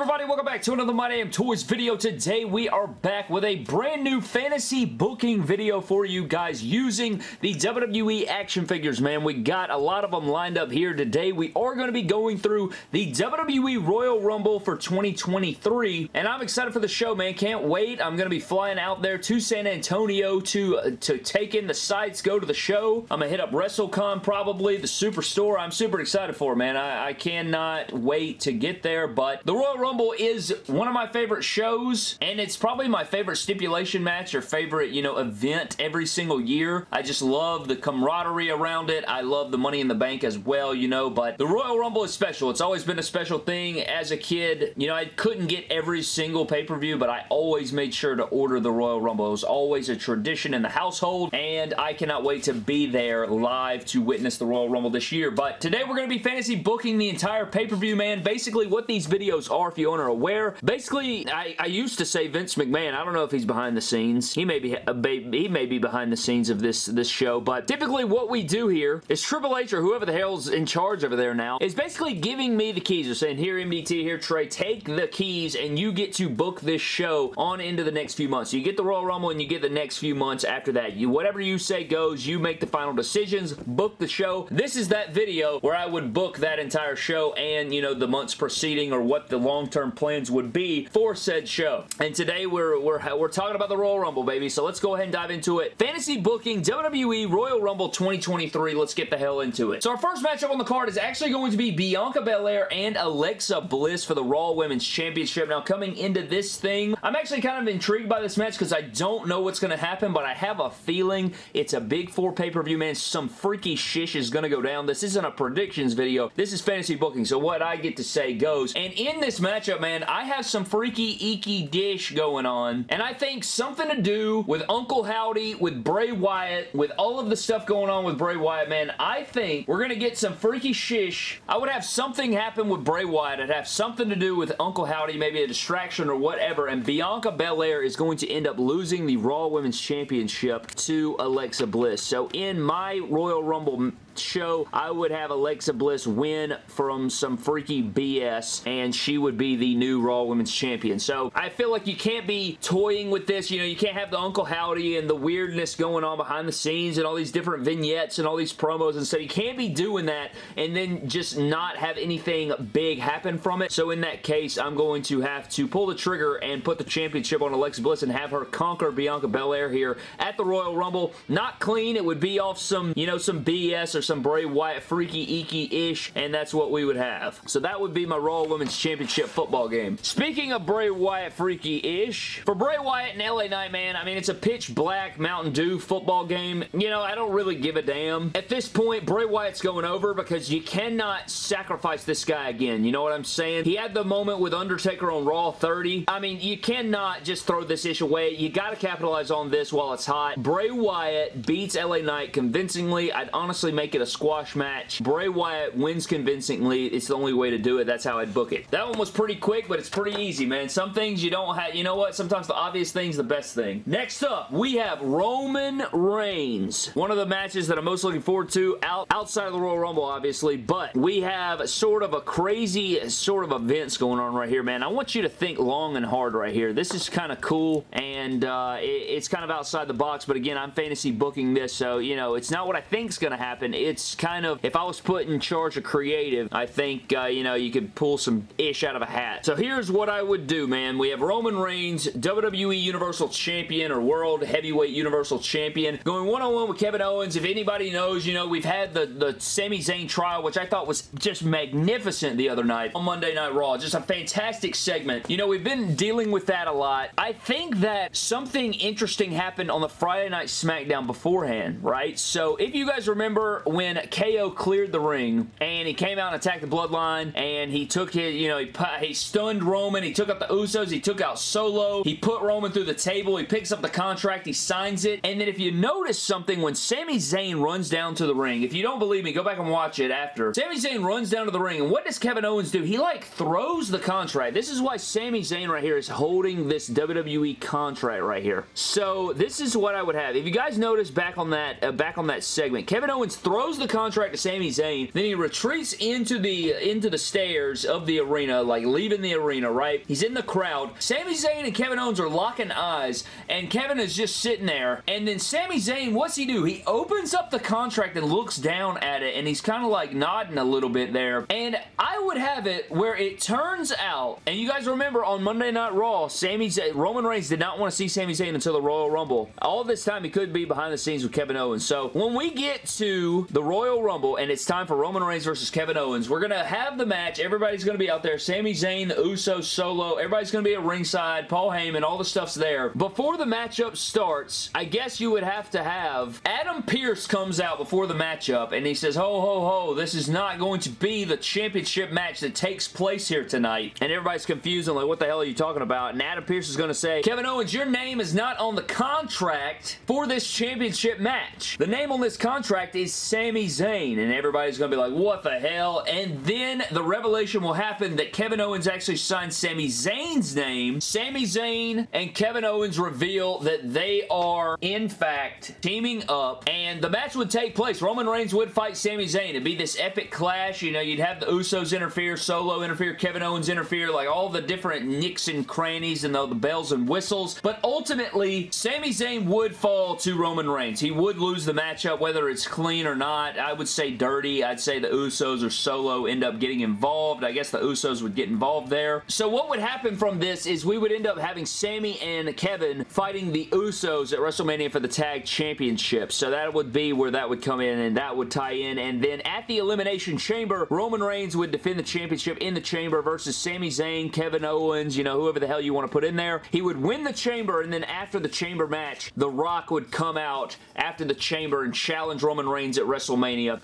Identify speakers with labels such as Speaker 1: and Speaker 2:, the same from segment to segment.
Speaker 1: everybody? Welcome back to another My Damn Toys video. Today we are back with a brand new fantasy booking video for you guys using the WWE action figures, man. We got a lot of them lined up here today. We are going to be going through the WWE Royal Rumble for 2023, and I'm excited for the show, man. Can't wait. I'm going to be flying out there to San Antonio to, uh, to take in the sights, go to the show. I'm going to hit up WrestleCon probably, the Superstore. I'm super excited for, man. I, I cannot wait to get there, but the Royal Royal Rumble is one of my favorite shows, and it's probably my favorite stipulation match or favorite, you know, event every single year. I just love the camaraderie around it. I love the Money in the Bank as well, you know, but the Royal Rumble is special. It's always been a special thing. As a kid, you know, I couldn't get every single pay-per-view, but I always made sure to order the Royal Rumble. It was always a tradition in the household, and I cannot wait to be there live to witness the Royal Rumble this year. But today we're going to be fantasy booking the entire pay-per-view, man. Basically, what these videos are you aren't aware. Basically, I, I used to say Vince McMahon. I don't know if he's behind the scenes. He may be uh, he may be behind the scenes of this, this show, but typically what we do here is Triple H or whoever the hell's in charge over there now is basically giving me the keys. They're saying, here MDT, here Trey, take the keys and you get to book this show on into the next few months. So you get the Royal Rumble and you get the next few months after that. You Whatever you say goes. You make the final decisions. Book the show. This is that video where I would book that entire show and, you know, the months preceding or what the long-term plans would be for said show. And today we're, we're, we're talking about the Royal Rumble, baby. So let's go ahead and dive into it. Fantasy booking WWE Royal Rumble 2023. Let's get the hell into it. So our first matchup on the card is actually going to be Bianca Belair and Alexa Bliss for the Raw Women's Championship. Now coming into this thing, I'm actually kind of intrigued by this match because I don't know what's going to happen, but I have a feeling it's a big four pay-per-view, man. Some freaky shish is going to go down. This isn't a predictions video. This is fantasy booking, so what I get to say goes. And in this matchup, man, I have some freaky eeky dish going on, and I think something to do with Uncle Howdy, with Bray Wyatt, with all of the stuff going on with Bray Wyatt, man, I think we're going to get some freaky shish. I would have something happen with Bray Wyatt. I'd have something to do with Uncle Howdy, maybe a distraction or whatever, and Bianca Belair is going to end up losing the Raw Women's Championship to Alexa Bliss. So in my Royal Rumble show, I would have Alexa Bliss win from some freaky BS, and she would be the new Raw Women's Champion. So I feel like you can't be toying with this. You know, you can't have the Uncle Howdy and the weirdness going on behind the scenes and all these different vignettes and all these promos and stuff. You can't be doing that and then just not have anything big happen from it. So in that case, I'm going to have to pull the trigger and put the championship on Alexa Bliss and have her conquer Bianca Belair here at the Royal Rumble. Not clean. It would be off some, you know, some BS or some Bray Wyatt freaky eeky-ish, and that's what we would have. So that would be my Raw Women's Championship football game. Speaking of Bray Wyatt freaky-ish, for Bray Wyatt and LA Knight, man, I mean, it's a pitch black Mountain Dew football game. You know, I don't really give a damn. At this point, Bray Wyatt's going over because you cannot sacrifice this guy again. You know what I'm saying? He had the moment with Undertaker on Raw 30. I mean, you cannot just throw this ish away. You got to capitalize on this while it's hot. Bray Wyatt beats LA Knight convincingly. I'd honestly make it a squash match. Bray Wyatt wins convincingly. It's the only way to do it. That's how I'd book it. That one was pretty quick, but it's pretty easy, man. Some things you don't have, you know what? Sometimes the obvious thing's the best thing. Next up, we have Roman Reigns. One of the matches that I'm most looking forward to out, outside of the Royal Rumble, obviously, but we have sort of a crazy sort of events going on right here, man. I want you to think long and hard right here. This is kind of cool, and uh, it, it's kind of outside the box, but again, I'm fantasy booking this, so, you know, it's not what I think is going to happen. It it's kind of, if I was put in charge of creative, I think, uh, you know, you could pull some ish out of a hat. So here's what I would do, man. We have Roman Reigns, WWE Universal Champion or World Heavyweight Universal Champion, going one-on-one -on -one with Kevin Owens. If anybody knows, you know, we've had the, the Sami Zayn trial, which I thought was just magnificent the other night on Monday Night Raw. Just a fantastic segment. You know, we've been dealing with that a lot. I think that something interesting happened on the Friday Night SmackDown beforehand, right? So if you guys remember when KO cleared the ring and he came out and attacked the Bloodline and he took his, you know, he, he stunned Roman, he took out the Usos, he took out Solo, he put Roman through the table, he picks up the contract, he signs it, and then if you notice something, when Sami Zayn runs down to the ring, if you don't believe me, go back and watch it after. Sami Zayn runs down to the ring, and what does Kevin Owens do? He, like, throws the contract. This is why Sami Zayn right here is holding this WWE contract right here. So, this is what I would have. If you guys notice back on that, uh, back on that segment, Kevin Owens throws throws the contract to Sami Zayn. Then he retreats into the into the stairs of the arena, like leaving the arena, right? He's in the crowd. Sami Zayn and Kevin Owens are locking eyes, and Kevin is just sitting there. And then Sami Zayn, what's he do? He opens up the contract and looks down at it, and he's kind of like nodding a little bit there. And I would have it where it turns out, and you guys remember on Monday Night Raw, Sami Zayn, Roman Reigns did not want to see Sami Zayn until the Royal Rumble. All this time, he could be behind the scenes with Kevin Owens. So when we get to the Royal Rumble and it's time for Roman Reigns versus Kevin Owens, we're going to have the match. Everybody's going to be out there. Sami Zayn, the Usos, Solo. Everybody's going to be at ringside. Paul Heyman, all the stuff's there. Before the matchup starts, I guess you would have to have Adam Pearce comes out before the matchup and he says, ho, ho, ho, this is not going to be the championship match that takes place here tonight. And everybody's confused and like, what the hell are you talking about? And Adam Pearce is going to say, Kevin Owens, your name is not on the contract for this championship match. The name on this contract is Sami Zayn. And everybody's going to be like, what the hell? And then the revelation will happen that Kevin Owens actually signed Sami Zayn's name. Sami Zayn and Kevin Owens reveal that they are, in fact, teaming up. And the match would take place. Roman Reigns would fight Sami Zayn. It'd be this epic clash. You know, you'd have the Usos interfere, Solo interfere, Kevin Owens interfere, like all the different nicks and crannies and the, the bells and whistles. But ultimately, Sami Zayn would fall to Roman Reigns. He would lose the matchup, whether it's clean or not. I would say dirty. I'd say the Usos or Solo end up getting involved. I guess the Usos would get involved there. So what would happen from this is we would end up having Sammy and Kevin fighting the Usos at WrestleMania for the Tag Championship. So that would be where that would come in and that would tie in. And then at the Elimination Chamber, Roman Reigns would defend the championship in the chamber versus Sami Zayn, Kevin Owens, you know, whoever the hell you want to put in there. He would win the chamber and then after the chamber match, The Rock would come out after the chamber and challenge Roman Reigns at WrestleMania,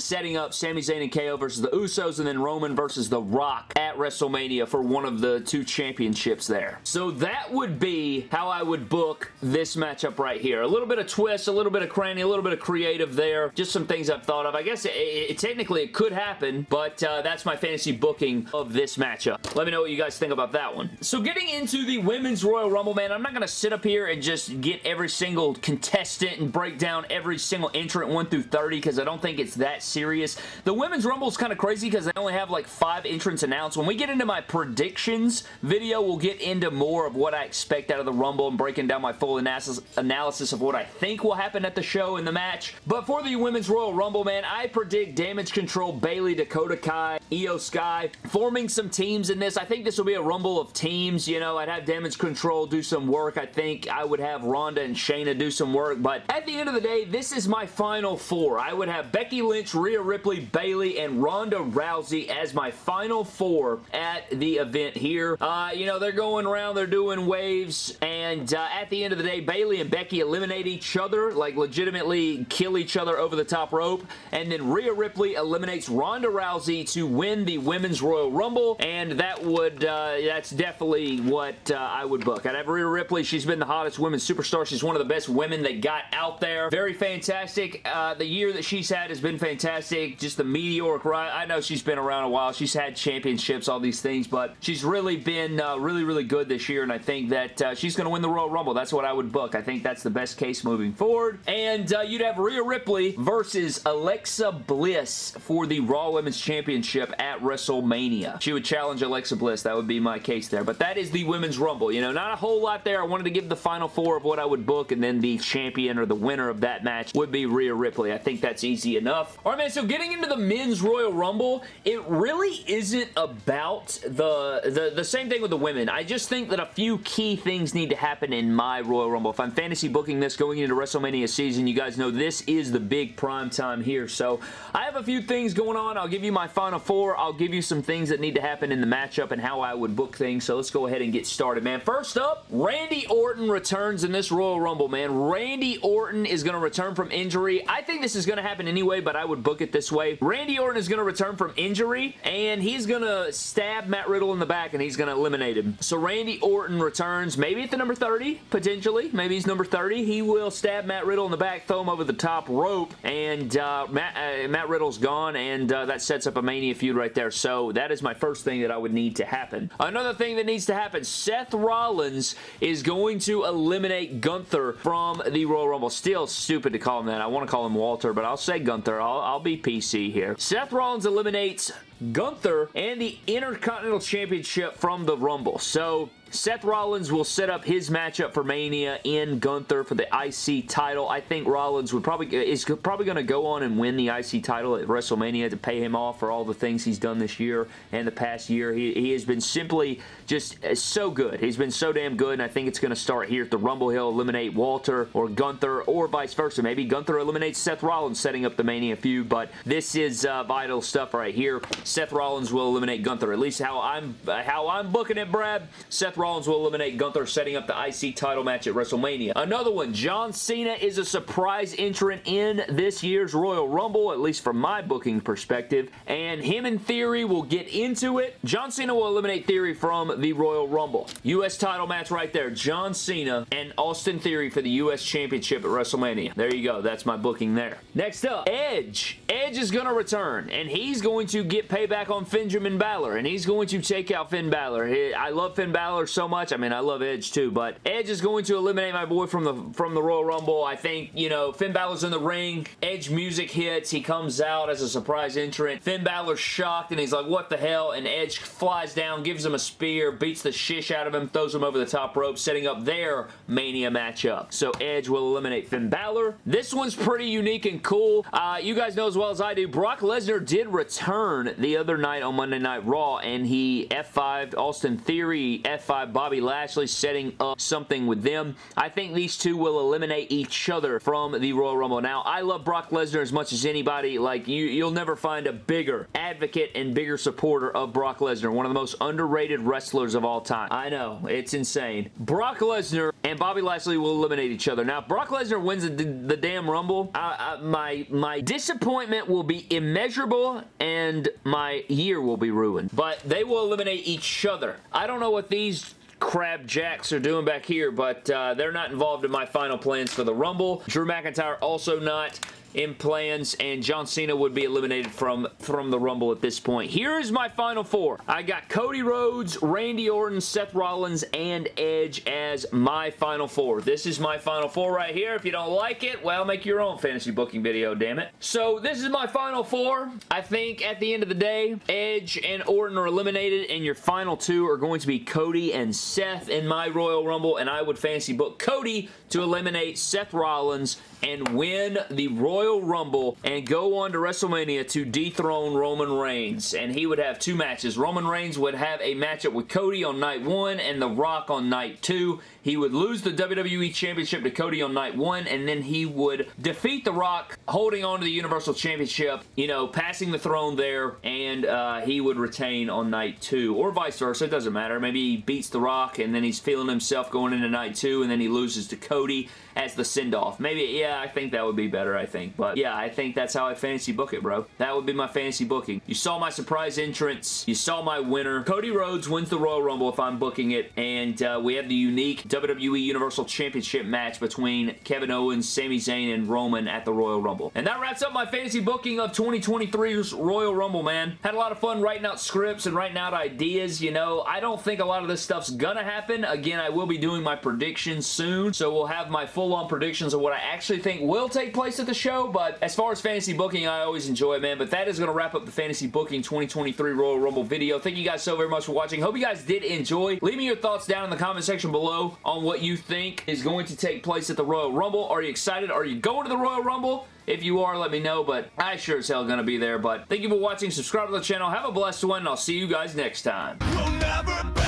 Speaker 1: setting up Sami Zayn and KO versus the Usos and then Roman versus The Rock at WrestleMania for one of the two championships there. So that would be how I would book this matchup right here. A little bit of twist, a little bit of cranny, a little bit of creative there. Just some things I've thought of. I guess it, it, technically it could happen, but uh, that's my fantasy booking of this matchup. Let me know what you guys think about that one. So getting into the Women's Royal Rumble, man, I'm not going to sit up here and just get every single contestant and break down every single entrant 1 through 30 because I don't think it's that serious. The Women's Rumble is kind of crazy because they only have like five entrants announced. When we get into my predictions video, we'll get into more of what I expect out of the Rumble and breaking down my full analysis, of what I think will happen at the show in the match. But for the Women's Royal Rumble, man, I predict Damage Control, Bayley, Dakota Kai, Iyo Sky, forming some teams in this. I think this will be a Rumble of teams. You know, I'd have Damage Control do some work. I think I would have Ronda and Shayna do some work. But at the end of the day, this is my final four. I would have Becky Lynch, Rhea Ripley, Bayley, and Ronda Rousey as my final four at the event here. Uh, you know, they're going around, they're doing waves, and uh, at the end of the day, Bayley and Becky eliminate each other, like legitimately kill each other over the top rope, and then Rhea Ripley eliminates Ronda Rousey to win the Women's Royal Rumble, and that would, uh, that's definitely what uh, I would book. I'd have Rhea Ripley. She's been the hottest women's superstar. She's one of the best women that got out there. Very fantastic. Uh, the year that she's had has been fantastic. Just the meteoric ride. I know she's been around a while. She's had championships, all these things, but she's really been uh, really, really good this year, and I think that uh, she's going to win the Royal Rumble. That's what I would book. I think that's the best case moving forward. And uh, you'd have Rhea Ripley versus Alexa Bliss for the Raw Women's Championship at WrestleMania. She would challenge Alexa Bliss. That would be my case there. But that is the Women's Rumble. You know, not a whole lot there. I wanted to give the final four of what I would book, and then the champion or the winner of that match would be Rhea Ripley. I think that's easy enough. All right, man, so getting into the Men's Royal Rumble, it really isn't about the, the, the same thing with the women. I just think that a few key things need to happen in my Royal Rumble. If I'm fantasy booking this going into WrestleMania season, you guys know this is the big prime time here. So I have a few things going on. I'll give you my final four. I'll give you some things that need to happen in the matchup and how I would book things. So let's go ahead and get started, man. First up, Randy Orton returns in this Royal Rumble, man. Randy Orton is going to return from injury. I think this is going to happen anyway, but I would book it this way. Randy Orton is going to return from injury, and he's going to stab Matt Riddle in the back, and he's going to eliminate him. So Randy Orton returns, maybe at the number 30, potentially. Maybe he's number 30. He will stab Matt Riddle in the back, throw him over the top rope, and uh, Matt, uh, Matt Riddle's gone, and uh, that sets up a Mania feud right there. So that is my first thing that I would need to happen. Another thing that needs to happen, Seth Rollins is going to eliminate Gunther from the Royal Rumble. Still stupid to call him that. I want to call him Walter, but I'll say Gunther. I'll, I'll be PC here. Seth Rollins eliminates Gunther and the Intercontinental Championship from the Rumble. So Seth Rollins will set up his matchup for Mania in Gunther for the IC title. I think Rollins would probably is probably going to go on and win the IC title at WrestleMania to pay him off for all the things he's done this year and the past year. He, he has been simply just so good. He's been so damn good, and I think it's going to start here at the Rumble. He'll eliminate Walter or Gunther or vice versa. Maybe Gunther eliminates Seth Rollins, setting up the Mania feud, but this is uh, vital stuff right here. Seth Rollins will eliminate Gunther. At least how I'm how I'm booking it, Brad. Seth Rollins will eliminate Gunther, setting up the IC title match at WrestleMania. Another one, John Cena is a surprise entrant in this year's Royal Rumble, at least from my booking perspective, and him and Theory will get into it. John Cena will eliminate Theory from the Royal Rumble. U.S. title match right there. John Cena and Austin Theory for the U.S. Championship at WrestleMania. There you go. That's my booking there. Next up, Edge. Edge is going to return, and he's going to get payback on Benjamin Balor, and he's going to take out Finn Balor. I love Finn Balor so much. I mean, I love Edge too, but Edge is going to eliminate my boy from the from the Royal Rumble. I think, you know, Finn Balor's in the ring. Edge music hits. He comes out as a surprise entrant. Finn Balor's shocked, and he's like, what the hell? And Edge flies down, gives him a spear, beats the shish out of him, throws him over the top rope, setting up their Mania matchup. So Edge will eliminate Finn Balor. This one's pretty unique and cool. Uh, you guys know as well as I do, Brock Lesnar did return the other night on Monday Night Raw, and he F5 Austin Theory, F5 Bobby Lashley, setting up something with them. I think these two will eliminate each other from the Royal Rumble. Now, I love Brock Lesnar as much as anybody. Like, you, you'll never find a bigger advocate and bigger supporter of Brock Lesnar. One of the most underrated wrestlers of all time. I know, it's insane. Brock Lesnar and Bobby Lashley will eliminate each other. Now, if Brock Lesnar wins the, the damn Rumble, I, I, my, my disappointment will be immeasurable and my year will be ruined. But they will eliminate each other. I don't know what these crab jacks are doing back here, but uh, they're not involved in my final plans for the Rumble. Drew McIntyre also not in plans, and John Cena would be eliminated from, from the Rumble at this point. Here is my final four. I got Cody Rhodes, Randy Orton, Seth Rollins, and Edge as my final four. This is my final four right here. If you don't like it, well, make your own fantasy booking video, damn it. So this is my final four. I think at the end of the day, Edge and Orton are eliminated, and your final two are going to be Cody and Seth in my Royal Rumble, and I would fancy book Cody to eliminate Seth Rollins and win the Royal Rumble and go on to WrestleMania to dethrone Roman Reigns. And he would have two matches. Roman Reigns would have a matchup with Cody on night one and The Rock on night two. He would lose the WWE Championship to Cody on night one, and then he would defeat The Rock, holding on to the Universal Championship, you know, passing the throne there, and uh, he would retain on night two, or vice versa. It doesn't matter. Maybe he beats The Rock, and then he's feeling himself going into night two, and then he loses to Cody as the send-off. Maybe, yeah, I think that would be better, I think. But, yeah, I think that's how I fantasy book it, bro. That would be my fantasy booking. You saw my surprise entrance. You saw my winner. Cody Rhodes wins the Royal Rumble if I'm booking it, and uh, we have the unique WWE Universal Championship match between Kevin Owens, Sami Zayn, and Roman at the Royal Rumble. And that wraps up my fantasy booking of 2023's Royal Rumble, man. Had a lot of fun writing out scripts and writing out ideas, you know. I don't think a lot of this stuff's gonna happen. Again, I will be doing my predictions soon, so we'll have my full-on predictions of what I actually think will take place at the show, but as far as fantasy booking, I always enjoy it, man. But that is going to wrap up the Fantasy Booking 2023 Royal Rumble video. Thank you guys so very much for watching. Hope you guys did enjoy. Leave me your thoughts down in the comment section below on what you think is going to take place at the Royal Rumble. Are you excited? Are you going to the Royal Rumble? If you are, let me know, but I sure as hell gonna be there. But thank you for watching. Subscribe to the channel. Have a blessed one, and I'll see you guys next time. We'll